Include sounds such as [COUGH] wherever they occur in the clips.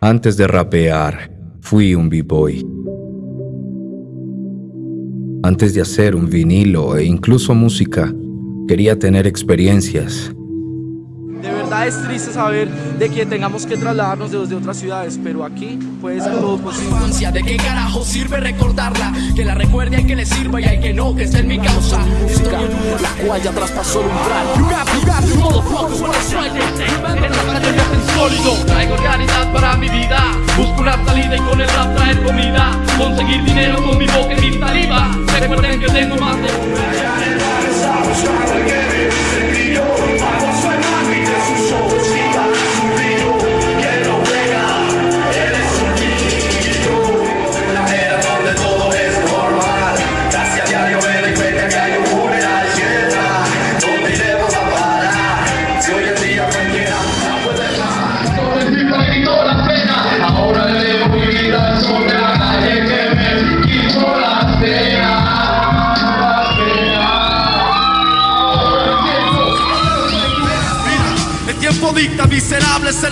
Antes de rapear, fui un b-boy. Antes de hacer un vinilo e incluso música, quería tener experiencias. De verdad es triste saber de que tengamos que trasladarnos desde otras ciudades, pero aquí puede ser todo posible. ¿de qué carajo sirve recordarla? Que la recuerde hay que le sirva y hay que no, que esté en mi causa. Música, la cual ya traspasó el umbral. You rap, you rap, you motherfuckers I strike es sólido, traigo realidad para mi vida. Busco una salida y con el rap traer comida. Conseguir dinero con mi boca y mi saliva. Recuerden que tengo más de...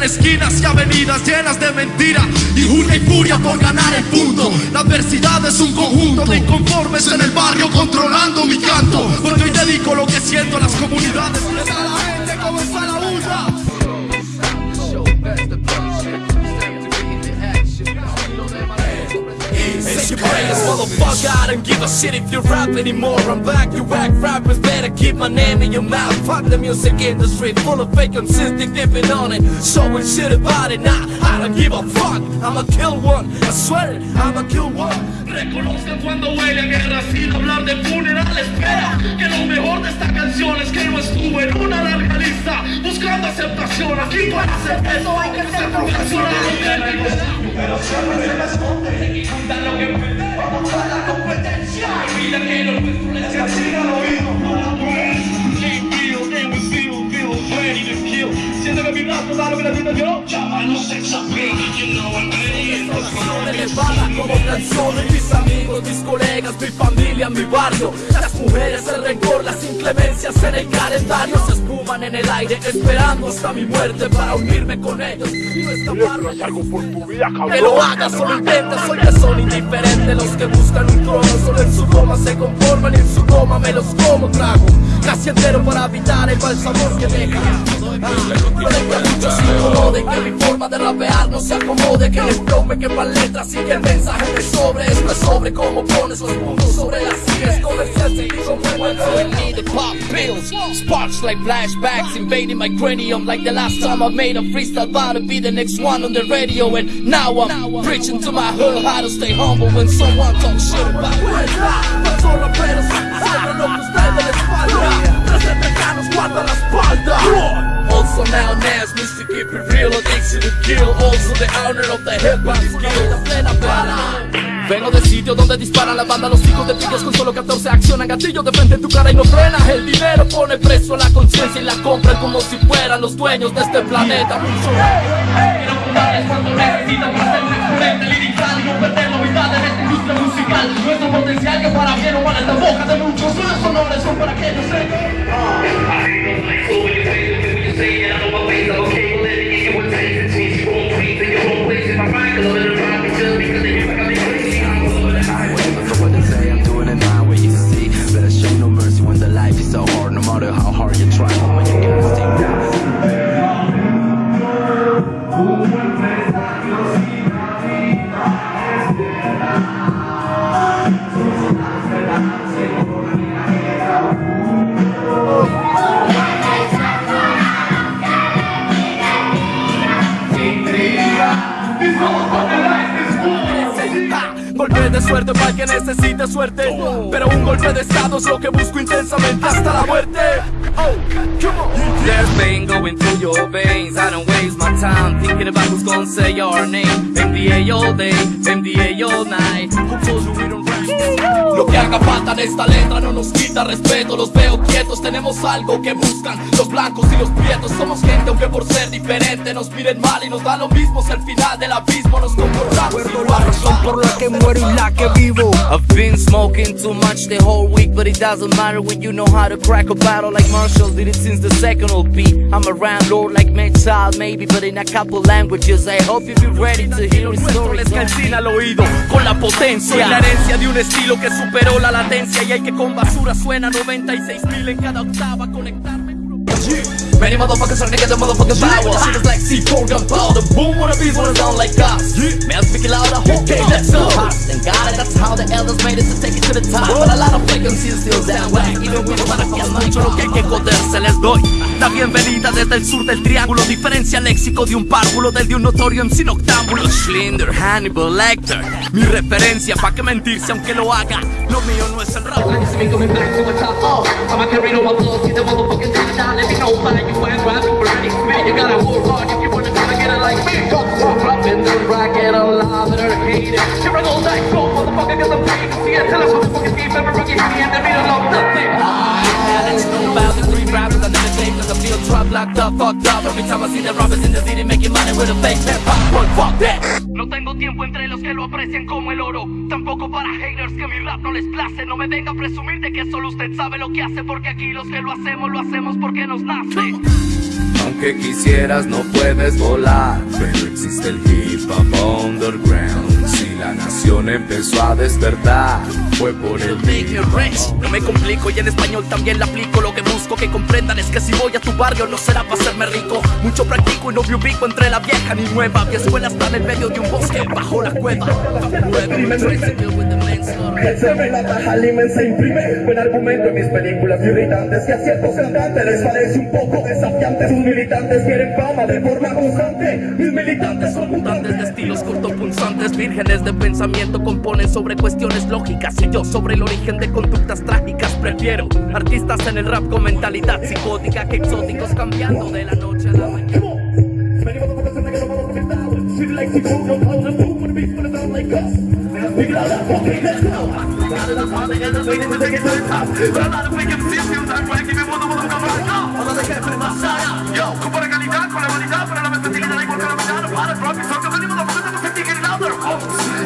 esquinas y avenidas llenas de mentira y y furia por ganar el punto. La adversidad es un conjunto de inconformes en el barrio controlando mi canto. Porque hoy dedico lo que siento a las comunidades. Motherfucker. I don't give a shit if you rap anymore. I'm back, you whack rappers better keep my name in your mouth. Fuck the music industry, full of fake consistent dipping on it. Showing shit about it, nah, I don't give a fuck. I'ma kill one, I swear it, I'ma kill one. Cuando huele guerra sin hablar de funeral. Espera, que lo mejor de esta canción es que no en una larga lista buscando aceptación. Aquí para hacer eso hay que ser profesional. Pero siempre se me esconde, lo que. Vamos a la competencia. Mira que lo nuestro les castiga al oído. La. Siento que mi da lo que yo. Llámanos sex appeal, you know I'm ready. elevada como canciones Mis amigos, mis colegas, mi familia, mi barrio Las mujeres, el rencor, las inclemencias en el calendario En el aire esperando hasta mi muerte Para unirme con ellos. Y no escaparme que lo haga, solo intenta, soy que son indiferentes Los que buscan un trono, solo en su goma se conforman Y en su goma me los como trago. Casi entero para evitar el mal sabor que deja. Ah, Puede que a muchos se incomode Que mi forma de rapear no se acomode Que les tome que para letras y que el mensaje me sobre. Esto es sobre cómo pones los puntos sobre las sillas Comercial seguir como I need to pop pills Sparks like flashbacks invading my cranium Like the last time I made a freestyle About to be the next one on the radio. And now I'm preaching to my hood How to stay humble when someone talks shit about me Pasó raperos, siempre lo que ustedes les falta Tres mexicanos guardan la espalda Also now Nas, Mr. Keep It Real Addiction to Kill. Also the owner of the hip hop skill. La plena bala Vengo del sitio donde disparan la banda Los hijos de pillos con solo 14 accionan gatillo de frente en tu cara y no frenas El dinero pone preso a la conciencia y la compran como si fueran los dueños de este planeta Quiero necesitan para ser un exponente lirical Y no perder la mitad en esta industria musical Nuestro potencial que para bien o mal está en boca de muchos Sus honores son para que For que necesite suerte Pero un golpe de estado es lo que busco intensamente hasta la muerte Oh, There's pain going through your veins. I don't waste my time thinking about who's gonna say your name. MDA all day, MDA all night. Who? Lo que haga falta en esta letra no nos quita respeto Los veo quietos, tenemos algo que buscan Los blancos y los prietos Somos gente aunque por ser diferente Nos miren mal y nos da lo mismo Si al final del abismo nos comportamos igual por la que muero y la que vivo. I've been smoking too much the whole week, but it doesn't matter when you know how to crack a battle like Marshall did it since the second LP. I'm a landlord like Metal, maybe, but in a couple languages. I hope you be ready to hear the story. les calcina al oído con la potencia Soy la herencia de un estilo que superó la latencia Y hay que con basura suena. 96 mil en cada octava Conectarme Many motherfuckers trying to get the motherfucking power Shit is like C4 gunpowder Boom, wanna be wanna sound like us. Man, speak it louder, okay, let's go Thank God that's how the elders made it to take it to the top. But a lot of frequencies still down whack Even with a que mucho lo que hay que joderse les doy. La bienvenida desde el sur del triángulo. Diferencia léxico de un párvulo del de un notorio MC noctámbulo Schlinder, Hannibal, Lecter. Mi referencia, pa' que mentirse aunque lo haga. Lo mío no es el rap you flash rising for any spit. You gotta hold hard if you wanna try to get it like me. Don't walk up in the rocket, alive and hurricane. Here I go like gold, motherfucker, cause I'm paid to see it. Tell us what the fucking thief ever rookie, see it. That mean I of nothing. Locked up, fucked up Every time I see the rappers in the city making money with a fake hip hop Well, fuck that. No tengo tiempo entre los que lo aprecian como el oro. Tampoco para haters que mi rap no les place. No me venga a presumir de que solo usted sabe lo que hace Porque aquí los que lo hacemos, lo hacemos porque nos nace. Aunque quisieras no puedes volar. Pero existe el hip hop underground la nación empezó a despertar Fue por el Make me rich. No me complico y en español también la aplico Lo que busco que comprendan es que si voy a tu barrio no será para hacerme rico Mucho practico y no me ubico entre la vieja ni nueva Mi escuela está en el medio de un bosque bajo la cueva El se ve la paja limen se imprime Buen argumento en mis películas irritantes Que a ciertos cantantes les parece un poco desafiante Sus militantes quieren fama de forma constante Mis militantes son Mutantes de estilos cortopunzantes, vírgenes de pensamiento componen sobre cuestiones lógicas y yo sobre el origen de conductas trágicas prefiero artistas en el rap con mentalidad psicótica que exóticos cambiando de la noche a la mañana. Many motherfuckers think they got a motherfucking style. Shit like C4, no clothes, and boom, when the beats gonna sound like us. Now speak it louder, okay, let's go. Got it, that's how they end up waiting to take it to the top. But a lot of fake MCs feel that way, give me one of them, come on, go. Ahora de jefe, más allá. Yo. Oh,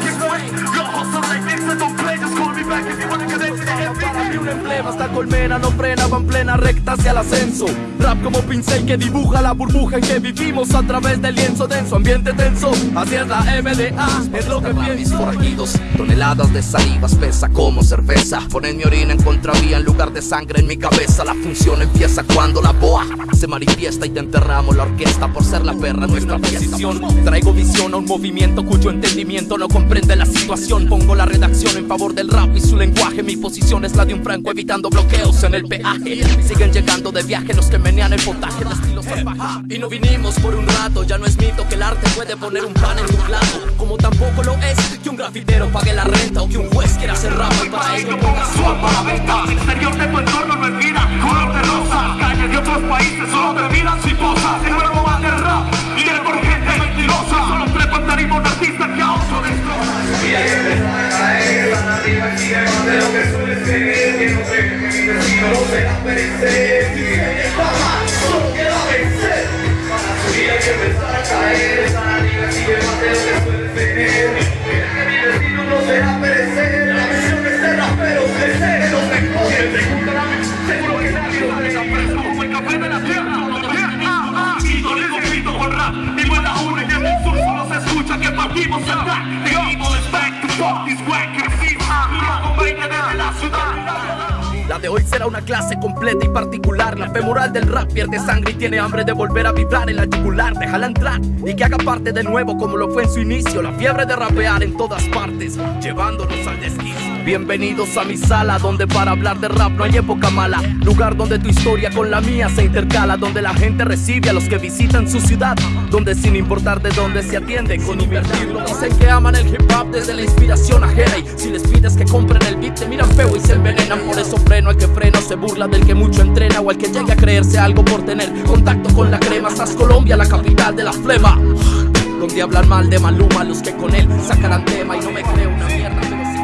emblema, esta colmena no frena, va en plena recta hacia el ascenso. Rap como pincel que dibuja la burbuja en que vivimos a través del lienzo denso Ambiente tenso, así es la MDA, es lo que pienso. forajidos, toneladas de saliva espesa como cerveza. Ponen mi orina en contravía en lugar de sangre en mi cabeza. La función empieza cuando la boa se manifiesta y te enterramos la orquesta por ser la perra nuestra posición. Traigo visión a un movimiento cuyo entendimiento no comprende la situación. Pongo la redacción en favor del rap y su lenguaje. Mi posición es la de un franco evitando bloqueos en el peaje. Siguen llegando de viaje los que menean el potaje de estilo salvaje. Y no vinimos por un rato, ya no es mito que el arte puede poner un pan en tu plato. Como tampoco lo es que un grafitero pague la renta o que un juez quiera hacer rap para su una clase y particular. La femoral del rap pierde sangre y tiene hambre de volver a vibrar en la yugular. Déjala entrar y que haga parte de nuevo como lo fue en su inicio. La fiebre de rapear en todas partes, llevándonos al desquicio. Bienvenidos a mi sala, donde para hablar de rap no hay época mala. Lugar donde tu historia con la mía se intercala, donde la gente recibe a los que visitan su ciudad. Donde sin importar de dónde se atiende con invertirlo. Dicen que aman el hip hop desde la inspiración ajena. Y si les pides que compren el beat, te miran feo y se envenenan. Por eso freno al que freno, se burla del que mucho entrena. O al que llegue a creerse algo por tener contacto con la crema. Estás Colombia, la capital de la flema. Donde hablan mal de Maluma los que con él sacarán tema y no me creo una mierda, pero sí.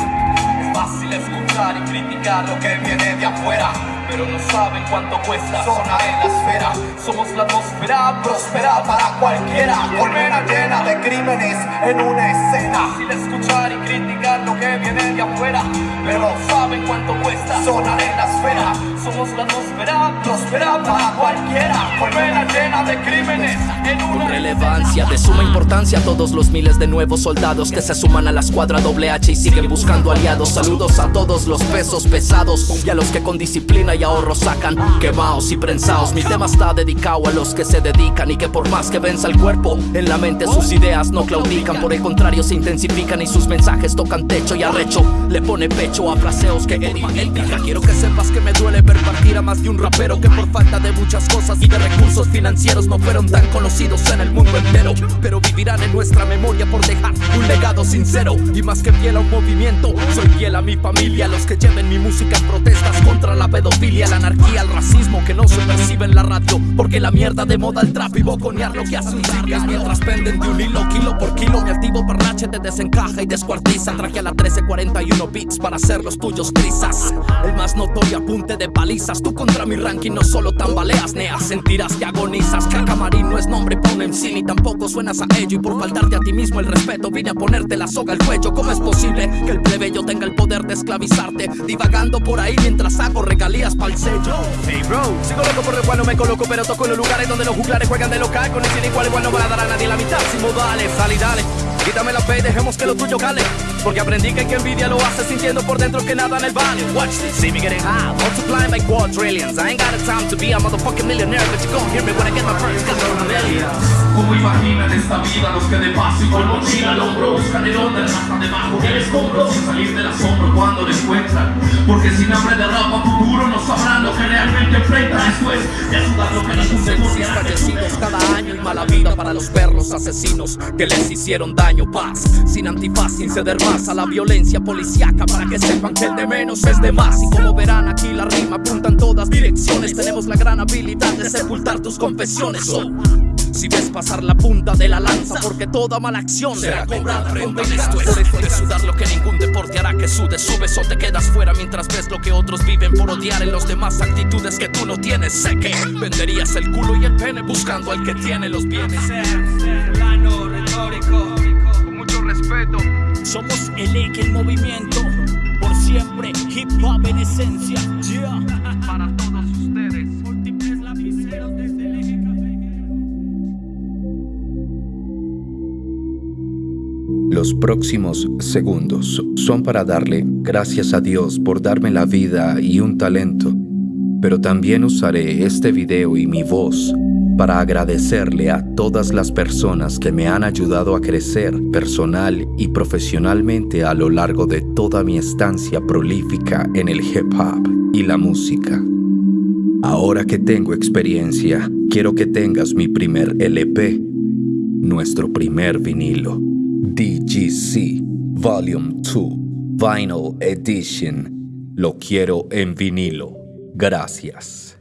Es fácil escuchar y criticar lo que viene de afuera pero no saben cuánto cuesta sonar en la esfera. Somos la atmósfera próspera para cualquiera. Colmena llena de crímenes en una escena. Fácil escuchar y criticar lo que viene de afuera, pero no saben cuánto cuesta sonar en la esfera. Somos la atmósfera próspera para cualquiera. Colmena llena de crímenes en una Con relevancia de suma importancia todos los miles de nuevos soldados que se suman a la escuadra doble H y siguen buscando aliados. Saludos a todos los pesos pesados y a los que con disciplina y ahorro sacan quemados y prensados. Mi tema está dedicado a los que se dedican y que por más que venza el cuerpo, en la mente sus ideas no claudican. Por el contrario, se intensifican y sus mensajes tocan techo y arrecho. Le pone pecho a fraseos que edifican. Quiero que sepas que me duele ver partir a más de un rapero que por falta de muchas cosas y de recursos financieros no fueron tan conocidos en el mundo entero. Pero vivirán en nuestra memoria por dejar un legado sincero y más que fiel a un movimiento, soy fiel a mi familia. Los que lleven mi música en protestas contra la pedofilia, la anarquía, el racismo que no se percibe en la radio. Porque la mierda de moda el trap y boconear lo que hace un mientras penden de un hilo, kilo por kilo. Mi activo parnache te desencaja y descuartiza. Traje a la 1341 beats para hacer los tuyos trizas. El más notorio apunte de palizas. Tú contra mi ranking no solo tambaleas, neas. Sentirás que agonizas. Que camarín no es nombre para un MC ni tampoco suenas a ello. Y por faltarte a ti mismo el respeto, vine a ponerte la soga al cuello. ¿Cómo es posible que el plebeyo tenga el poder de esclavizarte? Divagando por ahí mientras hago regalías pa'l sello. Hey bro, sigo loco por el cual no me coloco, pero toco en los lugares donde los juglares juegan de local. Con el igual, igual no van a dar a nadie la mitad. Sin dale, sal. Quítame la fe y dejemos que lo tuyo cale. Porque aprendí que el que envidia lo hace sintiendo por dentro que nada en el vale. Watch this, see me getting high, multiplying by quadrillions. I ain't got the time to be a motherfucking millionaire, but you gon' hear me when I get my first couple millions. ¿Cómo imaginan esta vida los que de paso y con mochila al hombro buscan el onda hasta debajo del escombro sin salir del asombro cuando lo encuentran? Porque sin hambre de rap a futuro no sabrán lo que realmente enfrentan después de sudar lo que les guste fallecidos cada año y mala vida para los perros asesinos que les hicieron daño. Paz, sin antifaz, sin ceder más a la violencia policíaca para que sepan que el de menos es de más. Y como verán aquí la rima apunta en todas direcciones. Tenemos la gran habilidad de sepultar tus confesiones. Oh. Si ves pasar la punta de la lanza, porque toda mala acción será cobrada con esto es de sudar lo que ningún deporte hará que sudes, subes o te quedas fuera mientras ves lo que otros viven por odiar en los demás actitudes que tú no tienes. Sé que venderías el culo y el pene buscando al que tiene los bienes. plano retórico. Somos el eje, el movimiento, por siempre, hip hop en esencia. Yeah. [LAUGHS] Para todos ustedes. Múltiples lapiceros desde el eje café. Los próximos segundos son para darle gracias a Dios por darme la vida y un talento, pero también usaré este video y mi voz para agradecerle a todas las personas que me han ayudado a crecer personal y profesionalmente a lo largo de toda mi estancia prolífica en el hip hop y la música. Ahora que tengo experiencia, quiero que tengas mi primer LP, nuestro primer vinilo, DGC Volume 2 Vinyl Edition. Lo quiero en vinilo. Gracias.